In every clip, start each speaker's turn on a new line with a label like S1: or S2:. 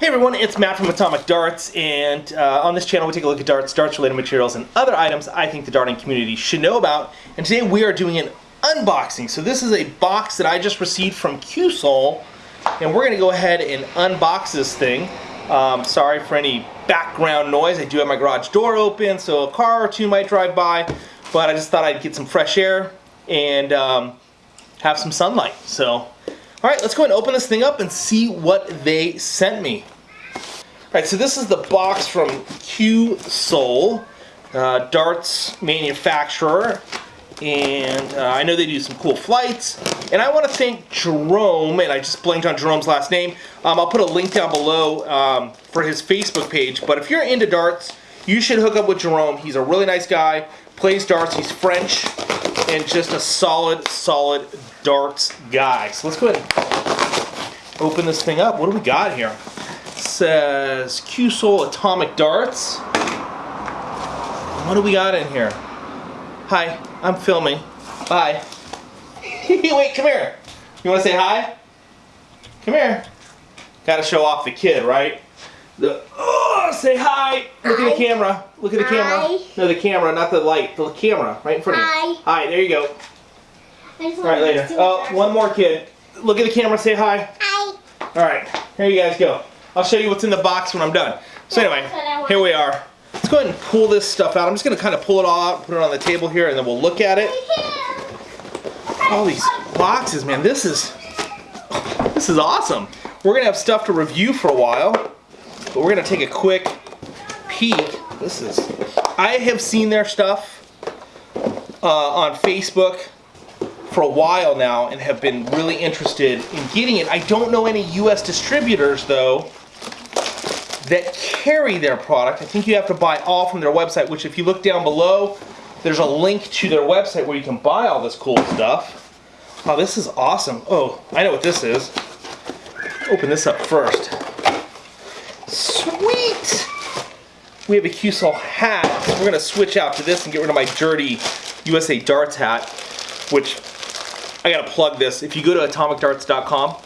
S1: Hey everyone, it's Matt from Atomic Darts, and uh, on this channel we take a look at darts, darts-related materials, and other items I think the darting community should know about. And today we are doing an unboxing. So this is a box that I just received from Cuesoul, and we're going to go ahead and unbox this thing. Um, sorry for any background noise. I do have my garage door open, so a car or two might drive by, but I just thought I'd get some fresh air and um, have some sunlight. So, all right, let's go and open this thing up and see what they sent me. Alright, so this is the box from Cuesoul, uh, darts manufacturer, and uh, I know they do some cool flights. And I want to thank Jerome, and I just blanked on Jerome's last name. Um, I'll put a link down below um, for his Facebook page. But if you're into darts, you should hook up with Jerome. He's a really nice guy, plays darts, he's French, and just a solid, solid darts guy. So let's go ahead and open this thing up. What do we got here? says Cuesoul Atomic Darts. What do we got in here? Hi, I'm filming. Bye. Wait, come here. You want to say hi? Come here. Got to show off the kid, right? The oh, say hi. Look hi. at the camera. Look at the camera. No, the camera, not the light. The camera, right in front of you. Hi. There you go. All right, later. Oh, one more kid. Look at the camera. Say hi. Hi. All right. Here you guys go. I'll show you what's in the box when I'm done. So anyway, here we are. Let's go ahead and pull this stuff out. I'm just going to kind of pull it all out, put it on the table here, and then we'll look at it. All these boxes, man, this is, this is awesome. We're going to have stuff to review for a while, but we're going to take a quick peek. This is, I have seen their stuff uh, on Facebook for a while now and have been really interested in getting it. I don't know any US distributors though that carry their product. I think you have to buy all from their website, which if you look down below, there's a link to their website where you can buy all this cool stuff. Oh, this is awesome. Oh, I know what this is. Open this up first. Sweet! We have a Cuesoul hat. We're going to switch out to this and get rid of my dirty USA Darts hat, which I got to plug this. If you go to atomicdarts.com,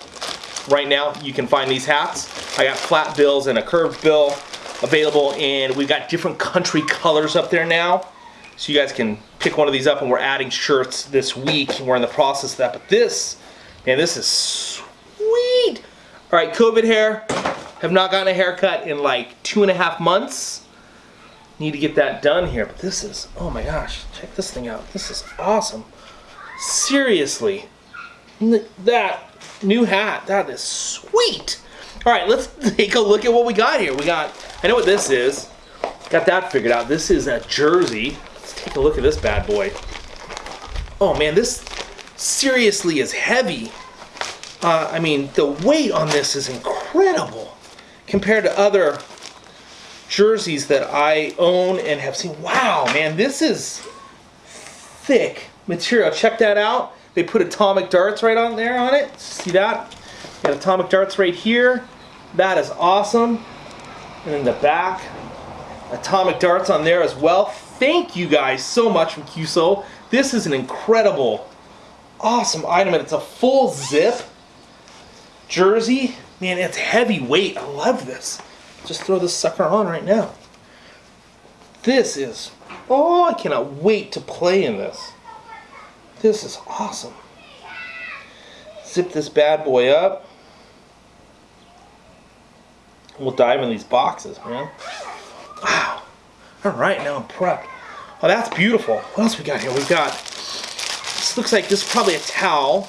S1: right now you can find these hats. I got flat bills and a curved bill available and we've got different country colors up there now. So you guys can pick one of these up and we're adding shirts this week. We're in the process of that. But this, man, this is sweet. All right, COVID hair. Have not gotten a haircut in like two and a half months. Need to get that done here. But this is, oh my gosh, check this thing out. This is awesome. Seriously. That new hat, that is sweet. All right, let's take a look at what we got here. We got, I know what this is. Got that figured out. This is a jersey. Let's take a look at this bad boy. Oh man, this seriously is heavy. Uh, I mean, the weight on this is incredible compared to other jerseys that I own and have seen. Wow, man, this is thick material. Check that out. They put atomic darts right on there on it. See that? Got atomic darts right here. That is awesome. And in the back, atomic darts on there as well. Thank you guys so much from Cuesoul. This is an incredible, awesome item, and it's a full zip jersey. Man, it's heavyweight. I love this. Just throw this sucker on right now. This is, oh, I cannot wait to play in this. This is awesome. Zip this bad boy up. We'll dive in these boxes, man. Wow. All right, now I'm prepped. Oh, that's beautiful. What else we got here? We got, this looks like this is probably a towel.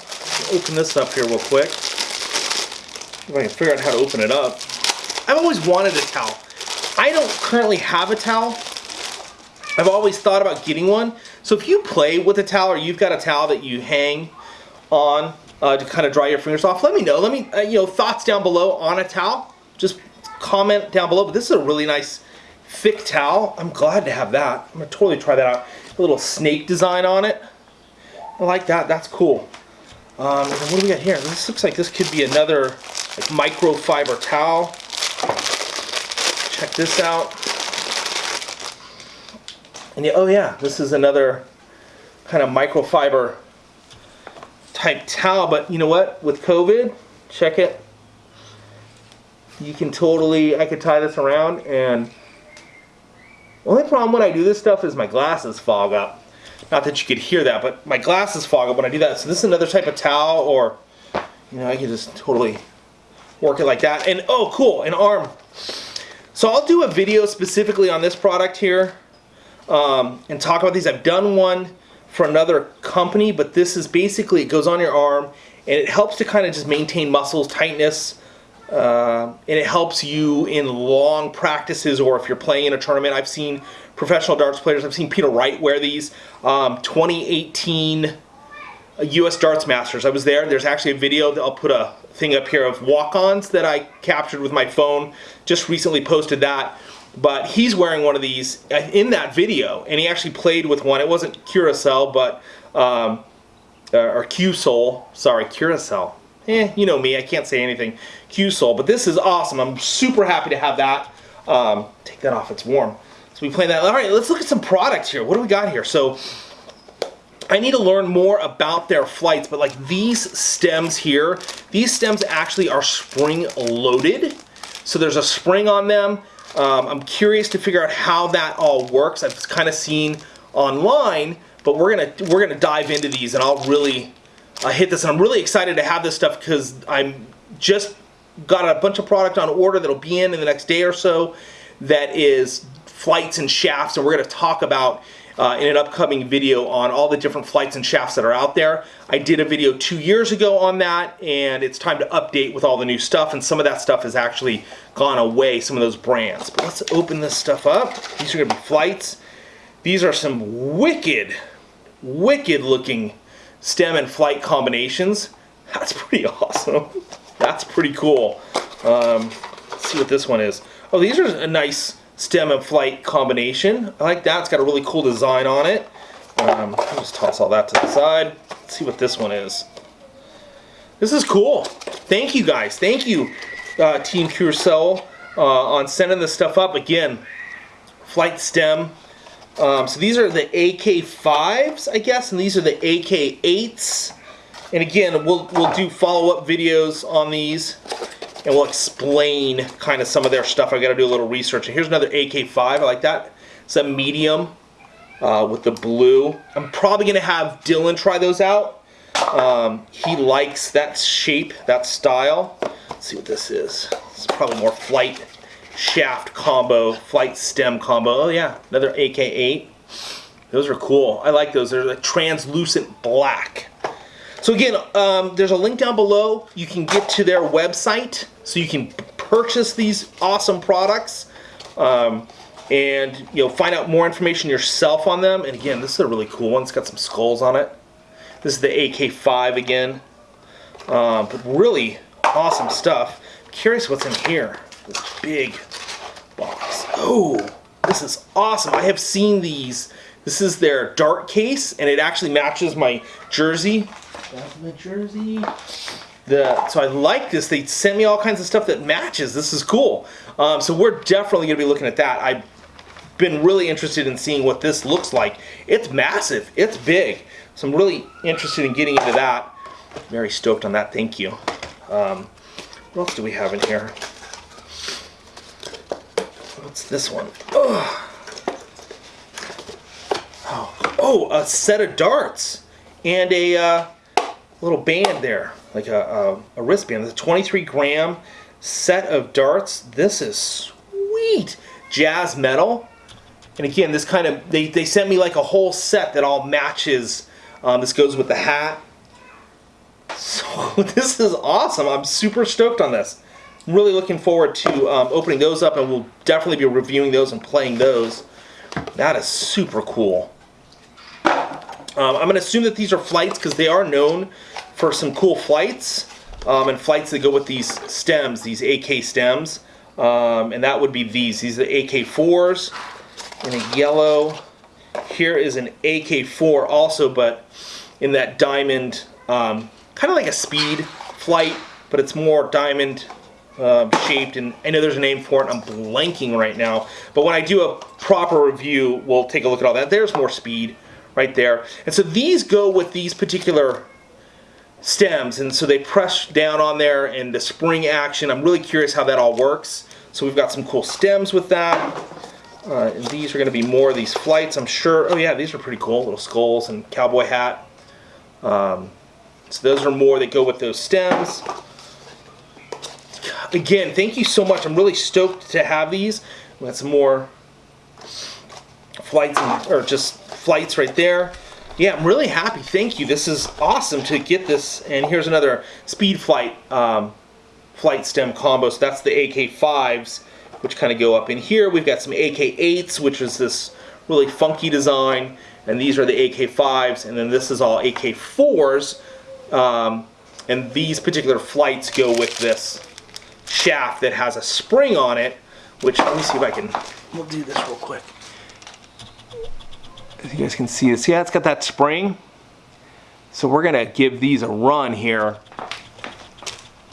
S1: Open this up here real quick. If I can figure out how to open it up. I've always wanted a towel. I don't currently have a towel. I've always thought about getting one. So if you play with a towel or you've got a towel that you hang on uh, to kind of dry your fingers off, let me know. Let me, uh, you know, thoughts down below on a towel. Just comment down below. But this is a really nice thick towel. I'm glad to have that. I'm going to totally try that out. A little snake design on it. I like that. That's cool. Um, what do we got here? This looks like this could be another like microfiber towel. Check this out. And oh yeah, this is another kind of microfiber type towel. But you know what? With COVID, check it. you can totally, I could tie this around and the only problem when I do this stuff is my glasses fog up. Not that you could hear that, but my glasses fog up when I do that. So this is another type of towel or, you know, I can just totally work it like that. And oh, cool, an arm. So I'll do a video specifically on this product here um, and talk about these. I've done one for another company, but this is basically, it goes on your arm and it helps to kind of just maintain muscles, tightness, uh, and it helps you in long practices or if you're playing in a tournament. I've seen professional darts players, I've seen Peter Wright wear these. Um, 2018 US Darts Masters, I was there. There's actually a video, that I'll put a thing up here of walk-ons that I captured with my phone. Just recently posted that. But he's wearing one of these uh, in that video, and he actually played with one. It wasn't Curacell, but, um, uh, or Cuesoul, sorry, Curacell eh, you know me, I can't say anything. Cuesoul, but this is awesome. I'm super happy to have that. Um, take that off, it's warm. So we play that. All right, let's look at some products here. What do we got here? So I need to learn more about their flights, but like these stems here, these stems actually are spring loaded. So there's a spring on them. Um, I'm curious to figure out how that all works. I've kind of seen online, but we're gonna we're gonna dive into these and I'll really I hit this and I'm really excited to have this stuff because I'm just got a bunch of product on order that'll be in in the next day or so that is flights and shafts and we're to talk about uh, in an upcoming video on all the different flights and shafts that are out there. I did a video two years ago on that and it's time to update with all the new stuff and some of that stuff has actually gone away, some of those brands. But let's open this stuff up. These are going to be flights. These are some wicked, wicked looking stem and flight combinations. That's pretty awesome. That's pretty cool. Um, see what this one is. Oh, these are a nice stem and flight combination. I like that. It's got a really cool design on it. Um, I'll just toss all that to the side. Let's see what this one is. This is cool. Thank you guys. Thank you, uh, Team Curacell, uh, on sending this stuff up. Again, flight stem um, so these are the AK5s, I guess, and these are the AK8s. And again, we'll, we'll do follow-up videos on these, and we'll explain kind of some of their stuff. I got to do a little research. And here's another AK5. I like that. It's a medium uh, with the blue. I'm probably going to have Dylan try those out. Um, he likes that shape, that style. Let's see what this is. It's probably more flight shaft combo, flight stem combo. Oh yeah, another AK8. Those are cool. I like those. They're like translucent black. So again, um, there's a link down below. You can get to their website so you can purchase these awesome products um, and you know find out more information yourself on them. And again, this is a really cool one. It's got some skulls on it. This is the AK5 again. Um, but really awesome stuff. curious what's in here. This big box. Oh, this is awesome. I have seen these. This is their dart case, and it actually matches my jersey. That's my jersey. The, so I like this. They sent me all kinds of stuff that matches. This is cool. Um, so we're definitely going to be looking at that. I've been really interested in seeing what this looks like. It's massive. It's big. So I'm really interested in getting into that. Very stoked on that. Thank you. Um, what else do we have in here? What's this one? Oh, oh a set of darts and a uh, little band there, like a, a, a wristband. It's a 23 gram set of darts. This is sweet. Jazz metal. And again, this kind of, they, they sent me like a whole set that all matches. Um, this goes with the hat. So this is awesome. I'm super stoked on this. I'm really looking forward to um, opening those up and we'll definitely be reviewing those and playing those. That is super cool. Um, I'm going to assume that these are flights because they are known for some cool flights um, and flights that go with these stems, these AK stems. Um, and that would be these. These are the AK4s in a yellow. Here is an AK4 also, but in that diamond, um, kind of like a speed flight, but it's more diamond uh, shaped, and I know there's a name for it, I'm blanking right now. But when I do a proper review, we'll take a look at all that. There's more speed right there. And so these go with these particular stems, and so they press down on there and the spring action. I'm really curious how that all works. So we've got some cool stems with that. Uh, and these are going to be more of these flights, I'm sure. Oh yeah, these are pretty cool, little skulls and cowboy hat. Um, so those are more that go with those stems. Again, thank you so much. I'm really stoked to have these. We got some more flights, and, or just flights right there. Yeah, I'm really happy. Thank you. This is awesome to get this. And here's another speed flight um, flight stem combo. So that's the AK5s, which kind of go up in here. We've got some AK8s, which is this really funky design. And these are the AK5s. And then this is all AK4s. Um, and these particular flights go with this shaft that has a spring on it, which, let me see if I can, we'll do this real quick. As you guys can see, see how it's got that spring? So we're gonna give these a run here.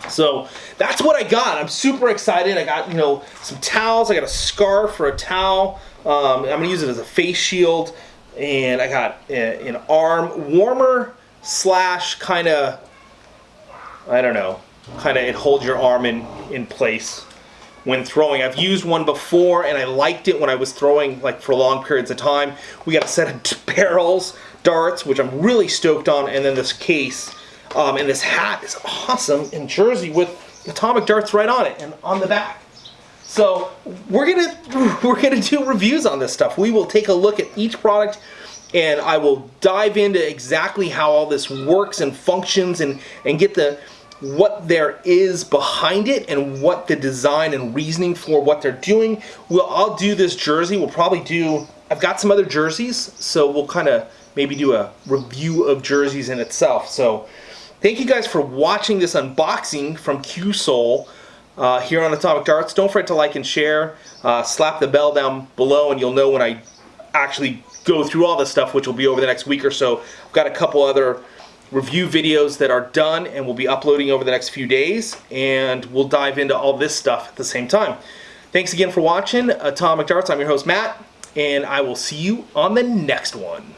S1: So that's what I got. I'm super excited. I got, you know, some towels. I got a scarf for a towel. Um, I'm gonna use it as a face shield. And I got a, an arm warmer slash kind of, I don't know, kind of it holds your arm in, in place when throwing. I've used one before and I liked it when I was throwing like for long periods of time. We got a set of barrels, darts, which I'm really stoked on, and then this case. Um, and this hat is awesome in jersey with atomic darts right on it and on the back. So we're gonna we're gonna do reviews on this stuff. We will take a look at each product and I will dive into exactly how all this works and functions and, and get the what there is behind it and what the design and reasoning for what they're doing. We'll, I'll do this jersey. We'll probably do, I've got some other jerseys, so we'll kind of maybe do a review of jerseys in itself. So thank you guys for watching this unboxing from Cuesoul uh, here on Atomic Darts. Don't forget to like and share. Uh, slap the bell down below and you'll know when I actually go through all this stuff, which will be over the next week or so. I've got a couple other review videos that are done and we'll be uploading over the next few days and we'll dive into all this stuff at the same time. Thanks again for watching uh, Atomic Darts. I'm your host Matt and I will see you on the next one.